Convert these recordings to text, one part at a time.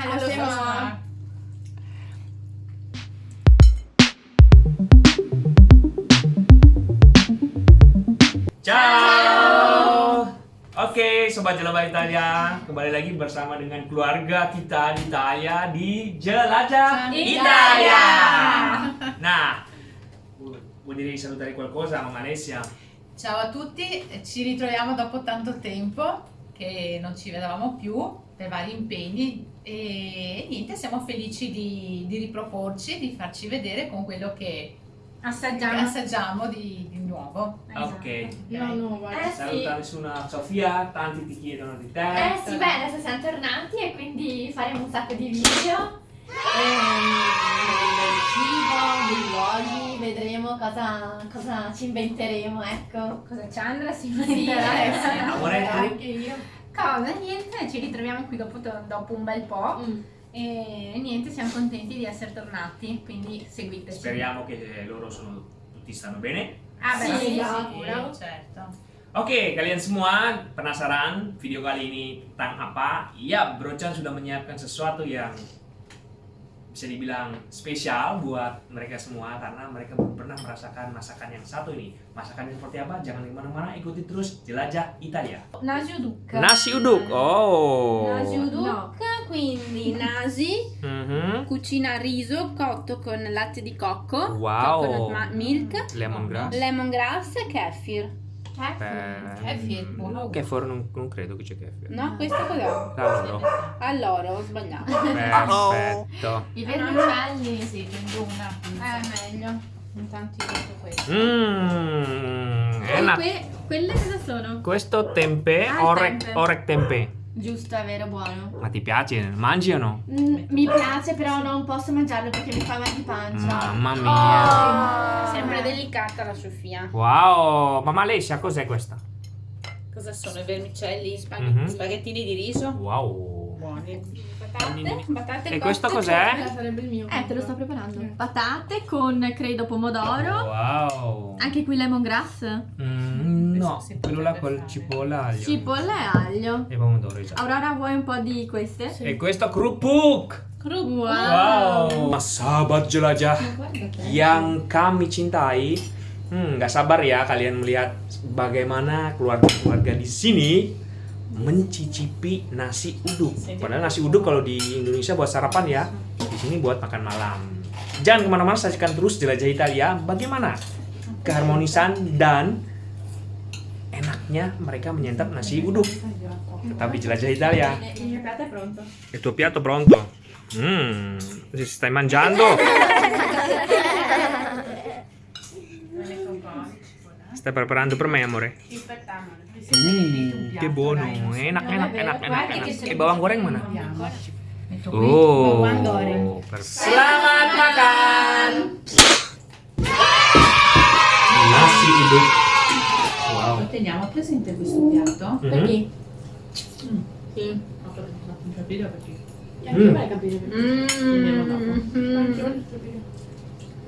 Halo, semua. Ciao. Oke, sobat Jelajah Italia, kembali lagi bersama dengan keluarga kita di Italia di Jelajah Italia. Nah, vuol dire salutare qualcosa, mamma Alessia? Ciao a tutti, ci ritroviamo dopo tanto tempo che non ci vedevamo più per vari impegni e niente, siamo felici di, di riproporci, di farci vedere con quello che, che Assaggiamo. assaggiamo di, di nuovo. Ok. No, no, guarda. Eh sì, Saluta nessuna Sofia, tanti ti chiedono di te. eh sì, beh, adesso siamo tornati e quindi faremo un sacco di video. Ehm, del cibo, dei luoghi, vedremo cosa, cosa ci inventeremo, ecco. Cosa ci andrà? Si Sì, inventerà. eh, sì. Amore, tu? Anche io. Cosa? Niente, ci ritroviamo qui dopo, dopo un bel po'. Mm. E niente, siamo contenti di essere tornati, quindi seguiteci. Speriamo che loro sono, tutti stanno bene. Ah, beh, Sì, sì, sicuro. certo. Oke, kalian semua penasaran video kali ini tentang apa? Iya, Brochan sudah menyiapkan sesuatu yang bisa dibilang spesial buat mereka semua karena mereka belum pernah merasakan masakan yang satu ini. Masakannya seperti apa? Jangan ke mana-mana, ikuti terus jelajah Italia. Nasi uduk. Nasi uduk, oh. Nasi uduk, quindi nasi, Mhm. cucina riso cotto con latte di cocco, Wow. coconut milk, Lemongrass. lemongrass e kefir. Kefir, buono. Kefir non, non credo che c'è kefir. No, questo cos'è? La loro. Allora, ho sbagliato. Perfetto. I vermicelli, Sì, prendo una. Eh, meglio. Intanto io metto questo. Mmm. Que- quelle cosa sono? Questo tempe, Ah, il orek, tempe. orek tempe. Giusto, è vero, buono. Ma ti piace? Mangi o no? Mm, mi piace, però non posso mangiarlo perché mi fa mal di pancia. Mamma mia. Sempre delicata la Sofia. Wow, mamma Alessia, cos'è questa? Cosa sono i vermicelli? Mhm. Spaghettini di riso? Wow. Buoni. Patate, patate E questo cos'è? sarebbe il mio. Eh, te lo sto preparando. Patate con, credo, pomodoro. Wow. Anche qui lemongrass. Mm, no, quello là col cipolla aglio. Cipolla e aglio. E pomodoro, esatto. Aurora, vuoi un po' di queste? E questo kerupuk. Wow. Wow. Sahabat jelajah yang kami cintai. Hmm, nggak sabar ya kalian melihat bagaimana keluarga-keluarga di sini mencicipi nasi uduk. Padahal nasi uduk kalau di Indonesia buat sarapan ya, di sini buat makan malam. Jangan ke mana-mana, saksikan terus jelajah Italia. Bagaimana keharmonisan dan enaknya mereka menyantap nasi uduk. Tetap di jelajah Italia. Il mio piatto pronto. Il tuo piatto pronto? Mmm, si stai mangiando? Stai preparando per me, amore? Uh, che buono, enak, enak, enak, enak, enak. E bawang goreng mana? Oh, bawang goreng. perfetto. Selamat makan. Nasi uduk. Wow. Teniamo presente questo piatto? Mhm. Sì. Non capito perché. Anche capire. Dopo.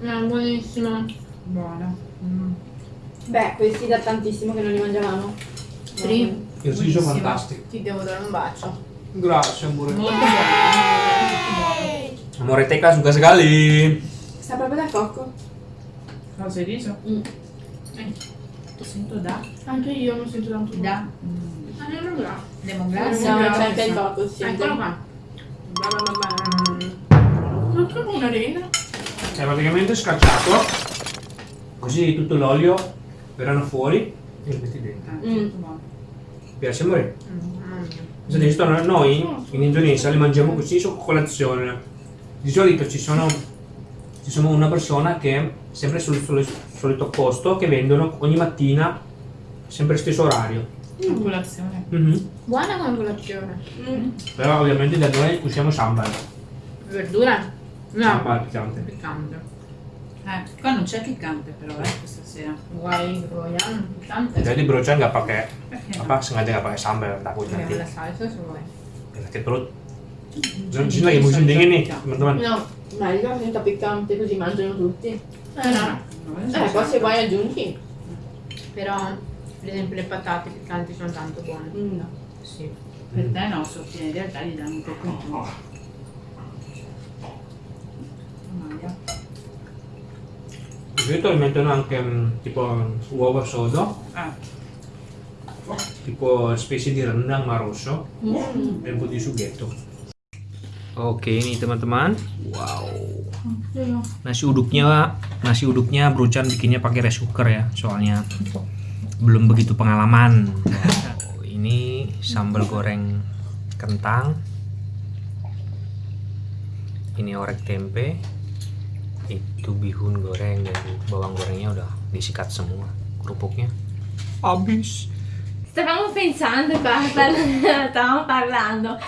Mm, buonissimo. Buono. Mm. Beh, questi da tantissimo che non li mangiavamo. Sì. Il riso fantastico. Ti devo dare un bacio. Grazie, amore. Molto buono. Amore Teka suka sekali. Sta proprio da cocco. Cosa di riso? Mm. Eh, lo sento da. Anche io mi sento tanto Da. Mm. Ah, non lo Lemongrass. No, c'è anche il cocco, sì. Eccolo qua. Ma come un'arena? È praticamente scacciato. Così tutto l'olio verranno fuori e lo metti dentro. Ah, Mm. molto buono. Piace dici? Sto- Noi in Indonesia li mangiamo così su colazione. Di solito ci sono, ci sono una persona che sempre sul, sul solito posto che vendono ogni mattina sempre stesso orario. A colazione. Mhm. Buona con colazione. Però ovviamente da noi usiamo sambal. Verdura? Sambal piccante. Piccante. Eh, qua non c'è piccante però, eh, questa sera. Guai, vogliamo piccante. Jadi brocan nggak pakai apa sengaja nggak pakai sambal takut nanti la salsa se vuoi. sakit perut. Di sini lagi musim dingin nih teman-teman. No, meglio senta piccante così mangiano tutti. Eh no. No, Eh, poi se vuoi aggiungi. Però, per esempio, le patate piccanti sono tanto buone. Mm, no. Sì. Per te no, Sofia, in realtà gli danno un po' con solito mettono anche mm, tipo uovo sodo, Ah, tipo specie di rendang ma rosso Mm. un po' di sughetto. Oke nih teman-teman. Wow. Nasi uduknya nasi uduknya Brucan bikinnya pakai rice cooker ya, soalnya belum begitu pengalaman. Wow, ini sambal goreng kentang. Ini orek tempe. Itu bihun goreng dan bawang gorengnya udah disikat semua kerupuknya. Habis. Stavamo pensando qua, stavamo parlando,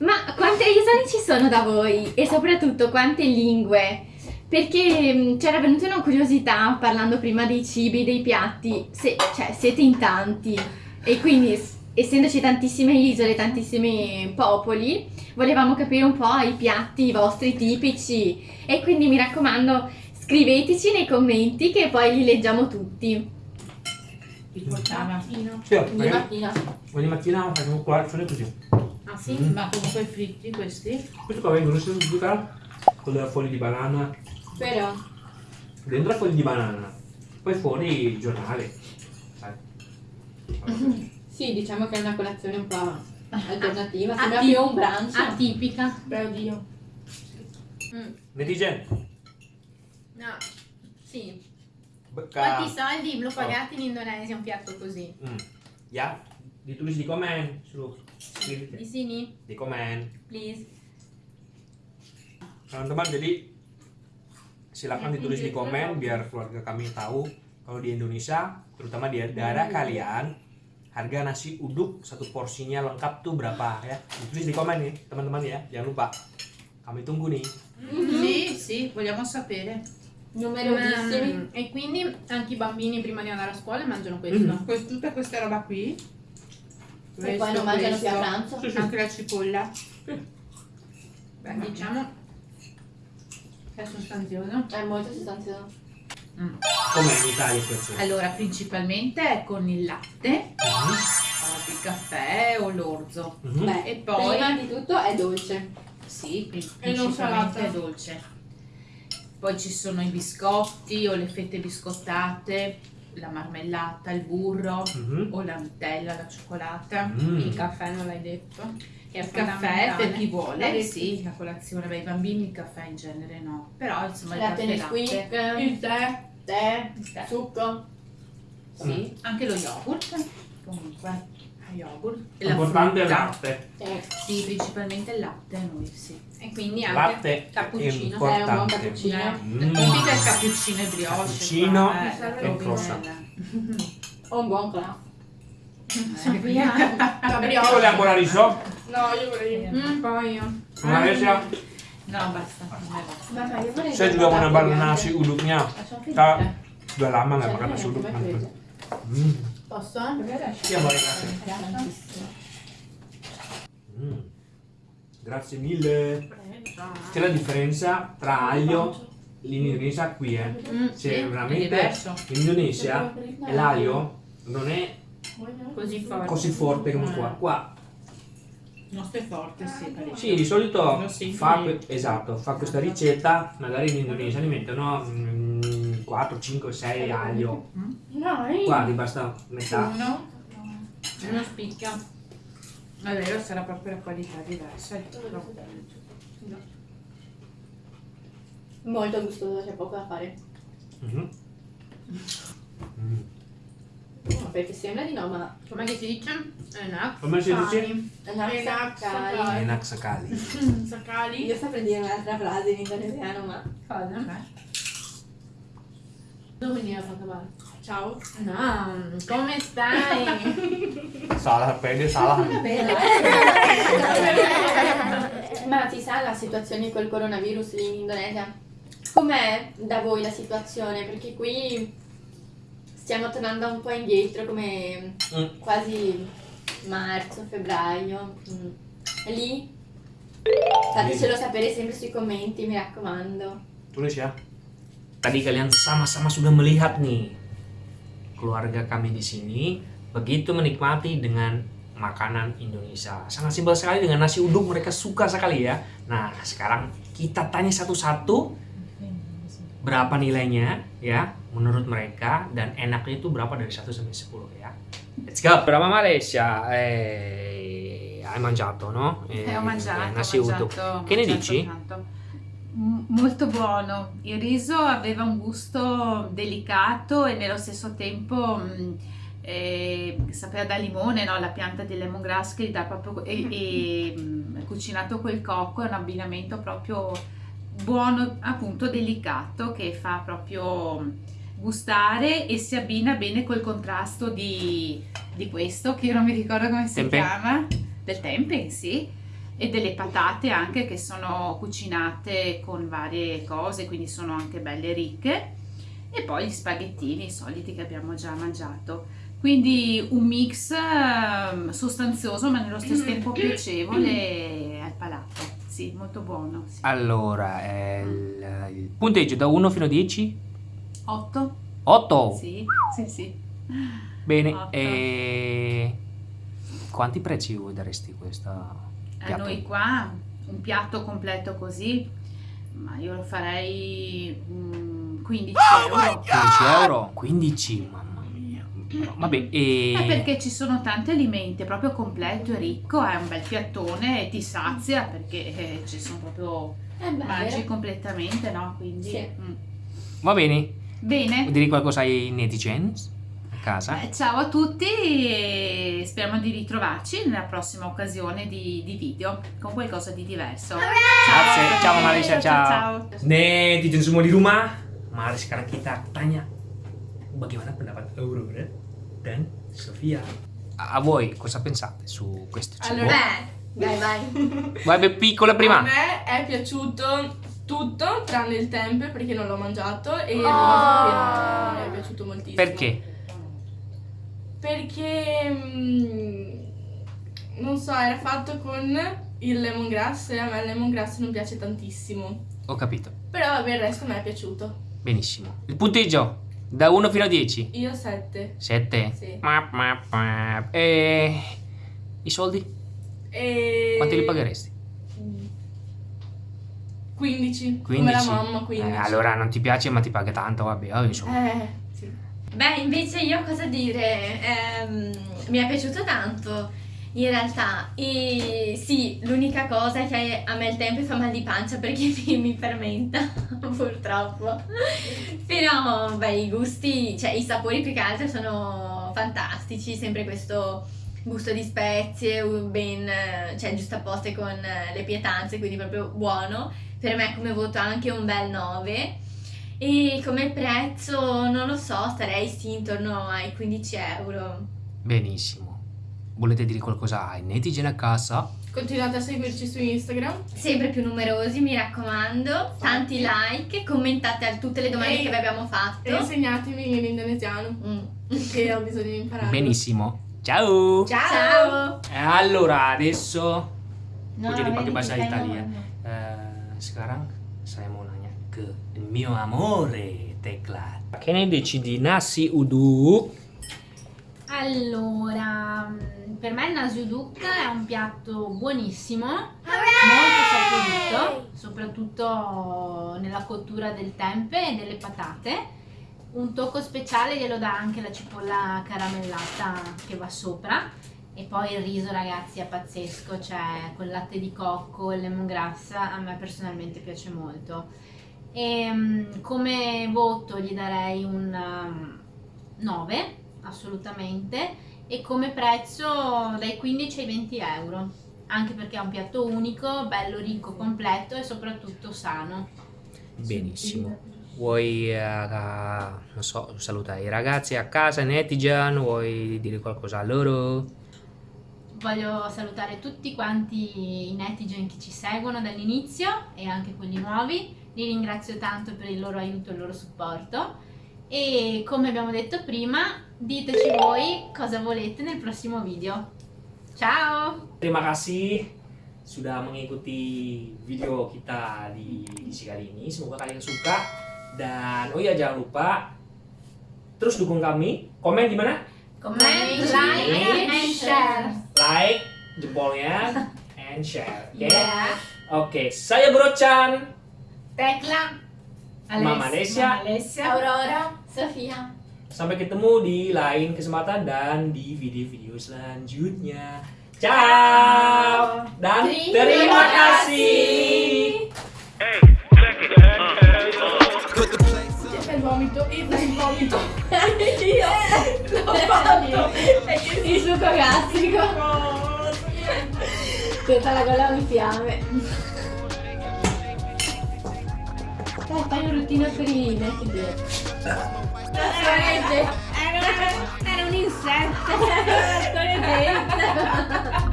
ma quante isole ci sono da voi? E soprattutto quante lingue? Perché mh, c'era venuta una curiosità parlando prima dei cibi, dei piatti, se, cioè siete in tanti e quindi essendoci tantissime isole, tantissimi popoli, volevamo capire un po' i piatti i vostri tipici e quindi mi raccomando scriveteci nei commenti che poi li leggiamo tutti. ti portava. Sì, Di mattina. ogni mattina facciamo colazione così. Ah sì? Mm. Ma comunque fritti questi? Questo qua vengono sempre con le foglie di banana, Però dentro foglie di banana, poi fuori il giornale. Sai? Sì, diciamo che è una colazione un po' alternativa, Ah, sembra più un brunch. Atipica. Beh, oddio. Netizen, No. Sì. becca. Quanti soldi lo pagate in Indonesia un piatto così? Hmm. Ya, ditulis di komen, suruh Di Di, sini, di komen. please. Teman-teman, jadi silakan ditulis di komen biar keluarga kami tahu kalau di Indonesia, terutama di daerah kalian, harga nasi uduk satu porsinya lengkap tuh berapa ya? Ditulis di komen nih, teman-teman ya, jangan lupa. Kami tunggu nih. Sì, sì, vogliamo sapere. Numerosissimi. Mm, E quindi anche i bambini prima di andare a scuola mangiano questo. Mm. Que- tutta questa roba qui. E poi non mangiano più a pranzo. Anche la cipolla. Beh, diciamo è sostanzioso. È molto sostanzioso. Come in Italia questo? Allora, principalmente è con il latte, Mhm, o il caffè o l'orzo. mhm. Beh, E poi, prima di tutto è dolce. sì, principalmente è dolce. Poi ci sono i biscotti o le fette biscottate, la marmellata, il burro Mhm. o la Nutella, la cioccolata. Mm. Il caffè non l'hai detto. Il caffè per chi vuole, L'hai sì, la colazione, beh, i bambini il caffè in genere no, però insomma il Latte caffè Nesquik, latte, il tè, tè, tè. succo. sì, anche lo yogurt, comunque, yogurt. E la Importante è il latte. Eh, Sì, principalmente il latte noi, sì. E quindi anche Latte è cappuccino. è un buon cappuccino. Mm. Tipico è il cappuccino e brioche. Cappuccino qua, eh, e croissant. O un buon craft. Chi vuole ancora riso? No, io vorrei. Mm, poi io. Una Resia? No, basta, non è basta. Ma io vorrei. Saya juga mau nambah nasi uduknya. Lasciamo Kita finire. sudah lama nggak makan nasi uduk. quello. Hmm. Posso? Iya, boleh grazie. Hmm. Grazie mille. C'è la differenza tra aglio in Indonesia qui, eh. Mm, C'è Sì, è veramente diverso. in Indonesia e l'aglio non è Così forte. così forte come qua. Qua nostro è forte, sì, parecchio. sì, di solito fa, que- esatto, fa questa ricetta, magari in Indonesia ne mettono mm, 4, 5, 6 aglio. Dai. Qua ti basta metà. Uno, Uno spicchia. è vero, sarà proprio la qualità diversa. il troppo. Molto gustoso, c'è poco da fare. Mhm. Mm. No, perché sembra di no, ma Com'è che si dice? Enak. Come si dice? Una saccari. Enak sekali. Sacali? Io saprei dire un'altra frase in indonesiano, ma. Cosa? Dove mi ha fatto male? Ciao. No, come stai? Salah, pede salah. Ma si sa la situazione col coronavirus lì in Indonesia? Com'è da voi la situazione? Perché qui stiamo tornando un po' indietro come Mm. quasi marzo, febbraio. Mm. E lì? Fatecelo sapere sempre sui commenti, mi raccomando. Tulis ya. Tadi kalian sama-sama sudah melihat nih keluarga kami di sini begitu menikmati dengan makanan Indonesia. Sangat simpel sekali dengan nasi uduk mereka suka sekali ya. Nah, sekarang kita tanya satu-satu berapa nilainya ya menurut mereka dan enaknya itu berapa dari 1 sampai 10 ya. Let's go. Berapa Malaysia? Eh, hai mangiato, no? Eh, ho mangiato, eh, nasi ho mangiato, uduk. ho Che ne mangiato dici? tanto. Molto buono. Il riso aveva un gusto delicato e nello stesso tempo mh, eh, sapeva da limone, no? La pianta di lemongrass che gli dà proprio e, e, mh, cucinato col cocco è un abbinamento proprio buono, appunto delicato che fa proprio gustare e si abbina bene col contrasto di, di questo che io non mi ricordo come si Tempeh? chiama del tempeh, sì e delle patate anche che sono cucinate con varie cose, quindi sono anche belle ricche. E poi gli spaghettini i soliti che abbiamo già mangiato. Quindi un mix ehm, sostanzioso ma nello stesso tempo piacevole al palato. Sì, molto buono. Sì. Allora, il, il punteggio da 1 fino a 10? 8? 8. Sì, sì, sì. Bene. Otto. E quanti prezzi voi daresti questa A piatto? noi qua un piatto completo così, ma io lo farei mm, 15 euro. 15 euro? 15, mamma mia. Vabbè, e... Eh, perché ci sono tanti alimenti, è proprio completo e ricco, è un bel piattone e ti sazia perché eh, ci sono proprio Eh beh, mangi completamente, no? Quindi Sì. mm. Va bene. Bene. Vuoi dire qualcosa ai netizens a casa? Eh, ciao a tutti e speriamo di ritrovarci nella prossima occasione di, di video con qualcosa di diverso. Grazie. Ciao Malaysia, ciao. ciao. Netizen semua di rumah, mari sekarang kita tanya bagaimana pendapat Aurora dan Sofia. A a voi cosa pensate su questo cibo? Allora- Beh, vai, vai. Vai beh, piccola A prima. me è piaciuto tutto tranne il tempe perché non l'ho mangiato e il Oh. riso che non mi è piaciuto moltissimo. Perché? Perché mm, non so, era fatto con il lemongrass e a me il lemongrass non piace tantissimo. Ho capito. Però vabbè, il resto me è piaciuto. Benissimo. Il punteggio da 1 fino a 10? Io 7. 7. Sì. E i soldi? E... Quanti li pagheresti? 15. 15. Come la mamma, 15. Eh, allora non ti piace ma ti paga tanto, vabbè, oh, insomma. Eh, sì. Beh, invece io cosa dire? Ehm, mi è piaciuto tanto in realtà. E sì, l'unica cosa è che a me il tempo fa mal di pancia perché mi, mi fermenta, purtroppo. Però, beh, i gusti, cioè i sapori più che altro sono fantastici, sempre questo gusto di spezie, ben, cioè giusto apposte con eh, le pietanze, quindi proprio buono. Per me come voto anche un bel 9. E come prezzo, non lo so, starei sì intorno ai 15 euro. Benissimo. Volete dire qualcosa ai netizen a casa? Continuate a seguirci su Instagram. Sempre più numerosi, mi raccomando. Tanti like, commentate a tutte le domande E- che vi abbiamo fatto. E insegnatemi l'indonesiano, Mm. che ho bisogno di imparare. Benissimo. Ciao. Ciao! Eh, Allora, adesso No, jadi pakai bahasa Italia? Eh, sekarang saya mau nanya ke mio amore Tekla. Che ne dici di nasi uduk? Allora, mm, per me il nasiuduk è un piatto buonissimo, molto saporito, soprattutto nella cottura del tempe e delle patate. Un tocco speciale glielo dà anche la cipolla caramellata che va sopra. E poi il riso, ragazzi, è pazzesco, cioè col latte di cocco e lemongrass a me personalmente piace molto. E mm, come voto gli darei un um, 9, assolutamente, e come prezzo dai 15 ai 20 euro, anche perché è un piatto unico, bello, ricco, completo e soprattutto sano. Benissimo. Vuoi, non so, salutare i ragazzi a casa, netizen? Vuoi dire qualcosa a loro? Voglio salutare tutti quanti i netizen che ci seguono dall'inizio e anche quelli nuovi. Li ringrazio tanto per il loro aiuto e il loro supporto. E come abbiamo detto prima, diteci voi cosa volete nel prossimo video. Ciao! Terima kasih sudah mengikuti video kita di edisi kali ini. Semoga kalian suka. Dan oh iya jangan lupa terus dukung kami. Komen di mana? Comment, like, and share. Like jempolnya and share. Oke. Yeah. Oke, saya Bro Chan. Tecla! Mama Alessia. Alessia. Aurora, Sofia. Sampai ketemu di lain kesempatan dan di video-video selanjutnya. Ciao dan Terima kasih. C'è vomito, il vomito. Io l'ho fatto. Il succo gastrico. Tutta la gola in fiamme. Dai, fai un routine per i neck day. Assolutamente. Era un insetto.